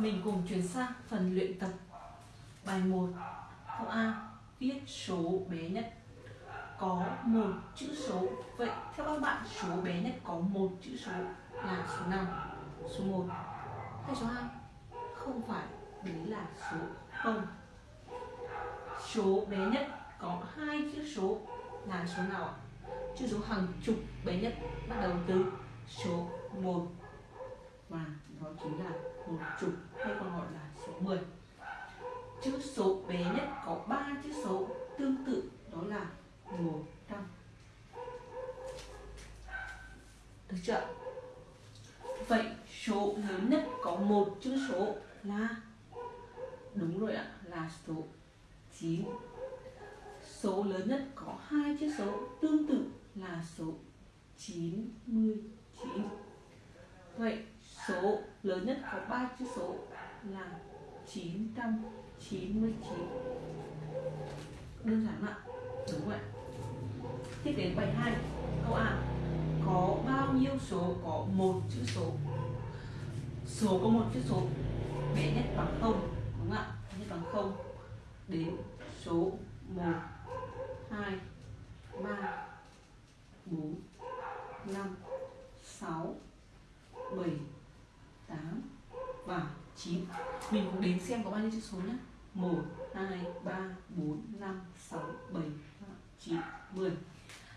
Mình cùng chuyển sang phần luyện tập Bài 1 Câu A Viết số bé nhất Có một chữ số Vậy theo các bạn số bé nhất có một chữ số là số nào? Số 1 hay số 2? Không phải, đấy là số 0 Số bé nhất có hai chữ số là số nào? Chữ số hàng chục bé nhất bắt đầu từ số 1 chính là một chục hay còn gọi là số 10 chữ số bé nhất có 3 chữ số tương tự, đó là 100 được chưa vậy số lớn nhất có một chữ số là? Đúng rồi ạ, là số 9 số lớn nhất có hai chữ số tương tự là số 99 vậy số lớn nhất có 3 chữ số là 999 đơn giản ạ, đúng vậy tiếp đến bài 2 câu A. Có bao nhiêu số có một chữ số? Số có một chữ số, bé nhất bằng không, đúng không ạ? Nhất bằng không đến số 1 2 3 4 5 6 7 9 Mình cũng đến xem có bao nhiêu chữ số nhé 1, 2, 3, 4, 5, 6, 7, 9, 10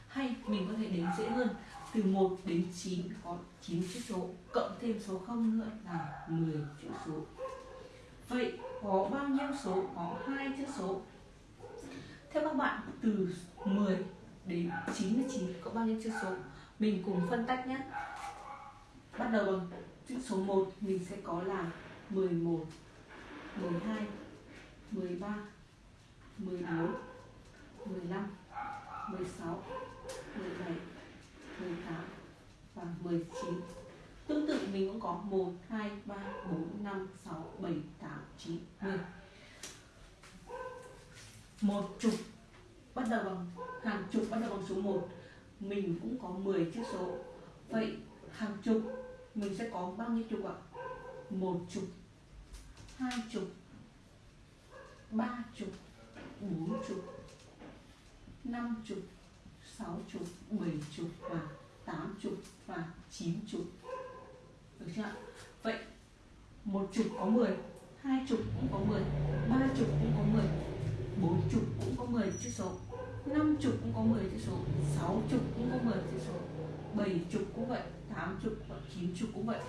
Hay mình có thể đến dễ hơn. Từ 1 đến 9 có 9 chữ số Cộng thêm số 0 nữa là 10 chữ số. Vậy có bao nhiêu số? Có hai chữ số. Theo các bạn từ 10 đến 99 có bao nhiêu chữ số? Mình cùng phân tách nhé Bắt đầu bằng chữ số 1 mình sẽ có là 11 12 13 14 15 16 17 18 và 19 Tương tự mình cũng có 1, 2, 3, 4, 5, 6, 7, 8, 9, 10 Một chục bắt đầu bằng hàng chục bắt đầu bằng số 1 Mình cũng có 10 chữ số. Vậy hàng chục mình sẽ có bao nhiêu chục ạ? Một chục, hai chục, ba chục, bốn chục, năm chục, sáu chục, bảy chục và tám chục và chín chục. Được chưa? Vậy một chục có 10, hai chục cũng có 10, ba chục cũng có 10, bốn chục cũng có 10 chữ số, năm chục cũng có 10 chữ số, sáu chục cũng có 10 chữ số, bảy chục cũng vậy, tám chục và chín chục cũng vậy